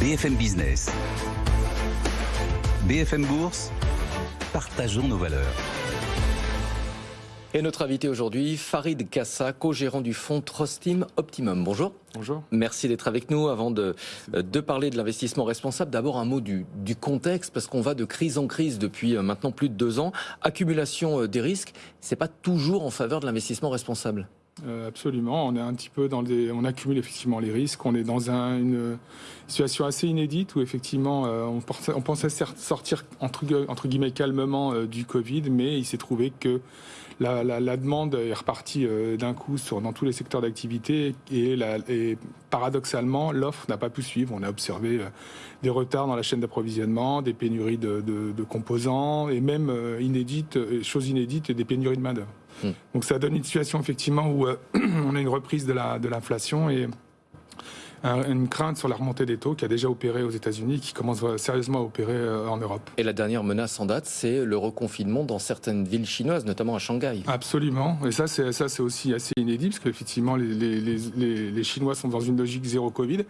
BFM Business. BFM Bourse. Partageons nos valeurs. Et notre invité aujourd'hui, Farid Kassa, co-gérant du fonds Trustim Optimum. Bonjour. Bonjour. Merci d'être avec nous. Avant de, de parler de l'investissement responsable, d'abord un mot du, du contexte, parce qu'on va de crise en crise depuis euh, maintenant plus de deux ans. Accumulation euh, des risques, c'est pas toujours en faveur de l'investissement responsable. Euh, absolument, on est un petit peu dans on accumule effectivement les risques. On est dans un, une situation assez inédite où effectivement euh, on, pensait, sortir entre, guillemets calmement euh, du Covid, mais il s'est trouvé que la, demande est repartie d'un coup dans tous les secteurs d'activité et, paradoxalement l'offre n'a pas pu suivre. On a observé des retards dans la chaîne d'approvisionnement, des pénuries de, composants et même inédites, choses inédites, des pénuries de main d'œuvre. Mmh. Donc ça donne une situation effectivement où on a une reprise de l'inflation et une crainte sur la remontée des taux qui a déjà opéré aux États-Unis, qui commence sérieusement à opérer euh, en Europe. Et la dernière menace en date, c'est le reconfinement dans certaines villes chinoises, notamment à Shanghai. Absolument. Et ça, c'est ça, c'est aussi assez inédit parce qu'effectivement, les, les, les, les, Chinois sont dans une logique zéro Covid.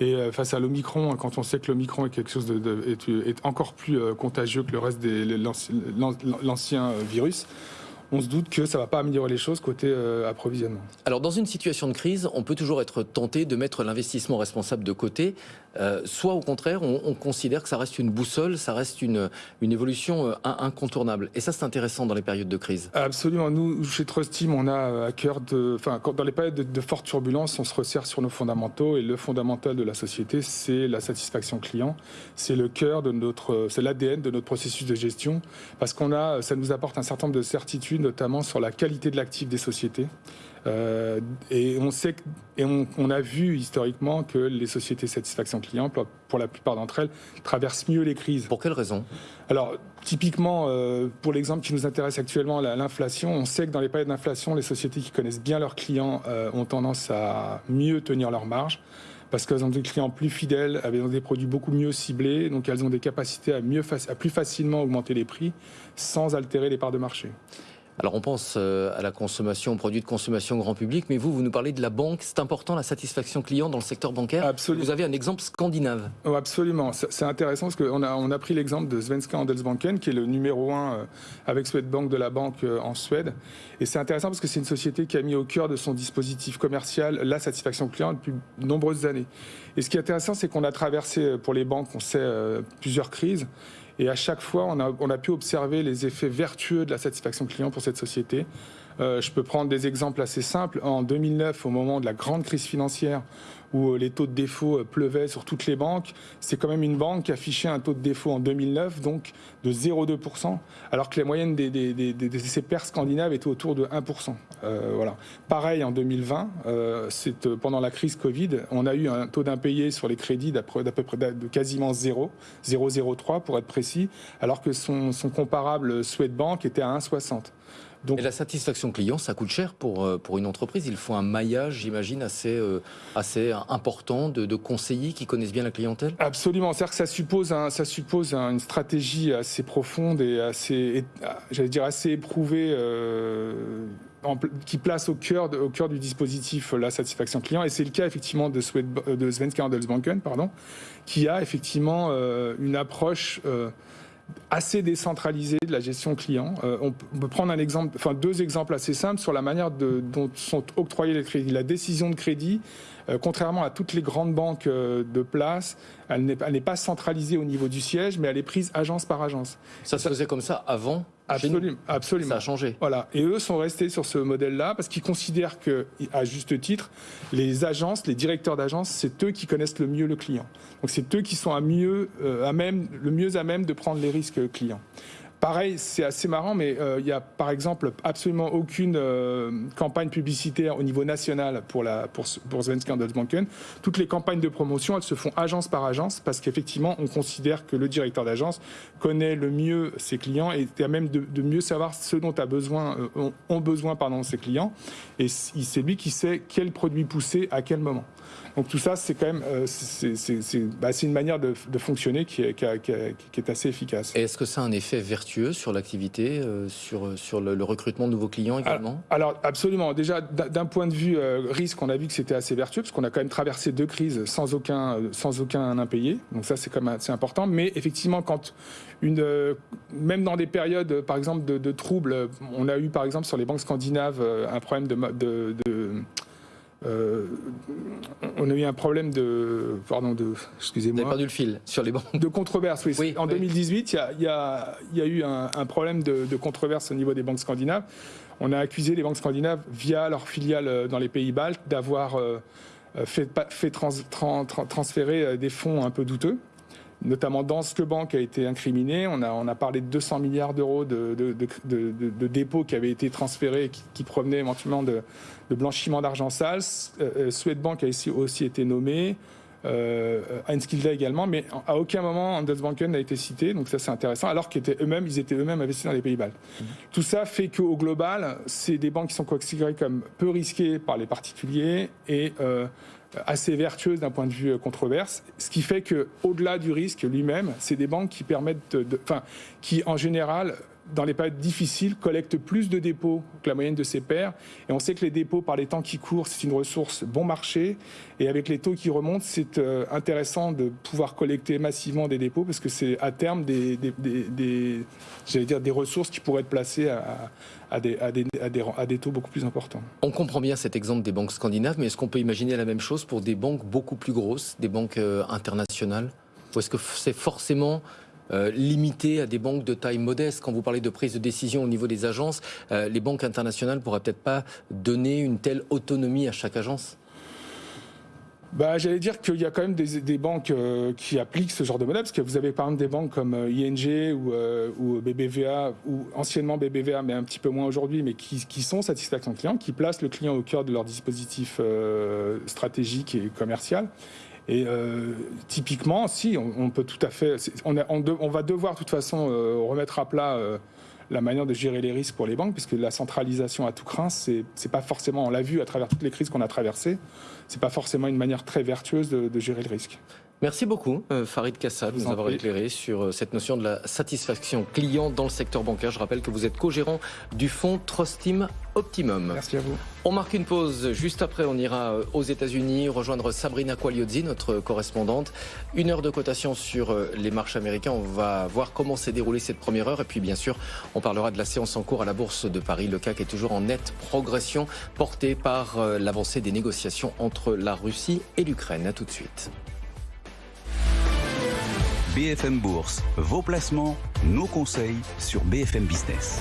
Et euh, face à l'Omicron, quand on sait que l'Omicron est quelque chose de, de est, est, encore plus euh, contagieux que le reste de l'ancien virus on se doute que ça ne va pas améliorer les choses côté euh, approvisionnement. Alors dans une situation de crise, on peut toujours être tenté de mettre l'investissement responsable de côté, euh, soit au contraire, on, on, considère que ça reste une boussole, ça reste une, une évolution euh, incontournable. Et ça, c'est intéressant dans les périodes de crise. Absolument. Nous, chez Trust Team, on a à cœur de, enfin, dans les périodes de, de forte turbulence, on se resserre sur nos fondamentaux et le fondamental de la société, c'est la satisfaction client. C'est le cœur de notre, c'est l'ADN de notre processus de gestion, parce qu'on a, ça nous apporte un certain nombre de certitudes notamment sur la qualité de l'actif des sociétés. Euh, et on sait et on, on, a vu historiquement que les sociétés satisfaction client, pour, pour la plupart d'entre elles, traversent mieux les crises. Pour quelles raisons Alors, typiquement, euh, pour l'exemple qui nous intéresse actuellement, l'inflation, on sait que dans les périodes d'inflation, les sociétés qui connaissent bien leurs clients euh, ont tendance à mieux tenir leurs marges parce qu'elles ont des clients plus fidèles, elles ont des produits beaucoup mieux ciblés, donc elles ont des capacités à, mieux, à plus facilement augmenter les prix sans altérer les parts de marché. Alors on pense euh, à la consommation, aux produits de consommation grand public, mais vous, vous nous parlez de la banque. C'est important la satisfaction client dans le secteur bancaire. Absolument. Vous avez un exemple scandinave. Oh, absolument. C'est intéressant parce qu'on a, on a pris l'exemple de Svenska Handelsbanken, qui est le numéro un euh, avec Swedbank de la banque euh, en Suède. Et c'est intéressant parce que c'est une société qui a mis au cœur de son dispositif commercial la satisfaction client depuis de nombreuses années. Et ce qui est intéressant, c'est qu'on a traversé pour les banques, on sait, plusieurs crises. Et à chaque fois, on a, pu observer les effets vertueux de la satisfaction client pour cette société. Euh, je peux prendre des exemples assez simples. En 2009, au moment de la grande crise financière, où euh, les taux de défaut euh, pleuvaient sur toutes les banques, c'est quand même une banque qui affichait un taux de défaut en 2009, donc de 0,2%, alors que les moyennes des, des, scandinaves étaient autour de 1%. Euh, voilà. Pareil en 2020, euh, c'est pendant la crise Covid, on a eu un taux d'impayé sur les crédits d'à peu près de quasiment 0, 0,03 pour être précis, alors que son, son comparable Swedbank était à 1,60. Donc, et la satisfaction client, ça coûte cher pour, euh, pour une entreprise. Il faut un maillage, j'imagine, assez, euh, assez important de, de, conseillers qui connaissent bien la clientèle Absolument. C'est-à-dire que ça suppose, un, ça suppose un, une stratégie assez profonde et assez, j'allais dire, assez éprouvée. Euh, qui place au cœur, de, au cœur du dispositif la satisfaction client. Et c'est le cas effectivement de, Swed, de Svenska Handelsbanken, pardon, qui a effectivement euh, une approche euh, assez décentralisée de la gestion client. Euh, on peut prendre un exemple, deux exemples assez simples sur la manière dont sont octroyés les crédits. La décision de crédit, euh, contrairement à toutes les grandes banques euh, de place, elle n'est pas centralisée au niveau du siège, mais elle est prise agence par agence. Ça se faisait comme ça avant Absolument, absolument. Ça a changé. Voilà. Et eux sont restés sur ce modèle-là parce qu'ils considèrent que, à juste titre, les agences, les directeurs d'agences, c'est eux qui connaissent le mieux le client. Donc c'est eux qui sont à mieux, euh, à même, le mieux à même de prendre les risques clients. Pareil, c'est assez marrant, mais euh, il y a par exemple absolument aucune euh, campagne publicitaire au niveau national pour, la, pour, pour Svenska. Toutes les campagnes de promotion, elles se font agence par agence parce qu'effectivement, on considère que le directeur d'agence connaît le mieux ses clients et est à même de, de mieux savoir ce dont a besoin, euh, ont besoin pardon, ses clients. Et c'est lui qui sait quel produit pousser à quel moment. Donc tout ça, c'est quand même euh, c'est bah, une manière de, de, fonctionner qui est, qui, a, qui, a, qui est assez efficace. Est-ce que ça a un effet vertueux sur l'activité, sur, sur le, recrutement de nouveaux clients également? alors, absolument. Déjà, d'un point de vue risque, on a vu que c'était assez vertueux, parce qu'on a quand même traversé deux crises sans aucun, sans aucun impayé. Donc ça, c'est quand même assez important. Mais effectivement, quand une, même dans des périodes, par exemple, de, de troubles, on a eu, par exemple, sur les banques scandinaves, un problème de, de euh, on a eu un problème de. Pardon, de. Excusez-moi. Perdu le fil sur les banques. De controverse, oui. en 2018, il y, a, eu un, problème de, controverse au niveau des banques scandinaves. On a accusé les banques scandinaves, via leurs filiales euh, dans les pays baltes, d'avoir euh, fait, transférer des fonds un peu douteux notamment Danske Bank a été incriminé. On a, on a parlé de 200 milliards d'euros de, de, dépôts qui avaient été transférés, qui, qui provenaient éventuellement de, blanchiment d'argent sale. Euh, euh, Swedbank a aussi, aussi été nommé. Euh, également, mais à aucun moment Handelsbanken n'a été cité, donc ça c'est intéressant, alors qu'ils étaient eux-mêmes, ils étaient eux-mêmes investis dans les pays baltes. Mmh. Tout ça fait qu'au global, c'est des banques qui sont considérées comme peu risquées par les particuliers et euh, assez vertueuse d'un point de vue euh, controverse, ce qui fait que au-delà du risque lui-même, c'est des banques qui permettent, de, enfin, qui en général dans les périodes difficiles, collectent plus de dépôts que la moyenne de ses pairs. Et on sait que les dépôts, par les temps qui courent, c'est une ressource bon marché. Et avec les taux qui remontent, c'est euh, intéressant de pouvoir collecter massivement des dépôts parce que c'est à terme des, des, dire, des ressources qui pourraient être placées à, à des, à, des, à, des, taux beaucoup plus importants. On comprend bien cet exemple des banques scandinaves, mais est-ce qu'on peut imaginer la même chose pour des banques beaucoup plus grosses, des banques euh, internationales? Ou est-ce que c'est forcément euh, limité à des banques de taille modeste Quand vous parlez de prise de décision au niveau des agences, euh, les banques internationales pourraient peut-être pas donner une telle autonomie à chaque agence? Bah, J'allais dire qu'il y a quand même des, banques euh, qui appliquent ce genre de modèle, parce que vous avez par exemple des banques comme euh, ING ou, ou, BBVA, ou anciennement BBVA, mais un petit peu moins aujourd'hui, mais qui, qui, sont satisfaction client, qui placent le client au cœur de leur dispositif stratégique et commercial. Et typiquement, si, on, peut tout à fait, on, on, on, va devoir de toute façon remettre à plat la manière de gérer les risques pour les banques, puisque la centralisation à tout craint, c'est pas forcément, on l'a vu à travers toutes les crises qu'on a traversées, c'est pas forcément une manière très vertueuse de, gérer le risque. Merci beaucoup, euh, Farid Kassab, de nous avoir éclairé sur euh, cette notion de la satisfaction client dans le secteur bancaire. Je rappelle que vous êtes co-gérant du fonds Trustim Optimum. Merci à vous. On marque une pause. Juste après, on ira euh, aux États-Unis rejoindre Sabrina Quagliozzi, notre correspondante. Une heure de cotation sur les marchés américains. On va voir comment s'est déroulée cette première heure. Et puis, bien sûr, on parlera de la séance en cours à la Bourse de Paris. Le CAC est toujours en nette progression, porté par l'avancée des négociations entre la Russie et l'Ukraine. A tout de suite. BFM Bourse, vos placements, nos conseils sur BFM Business.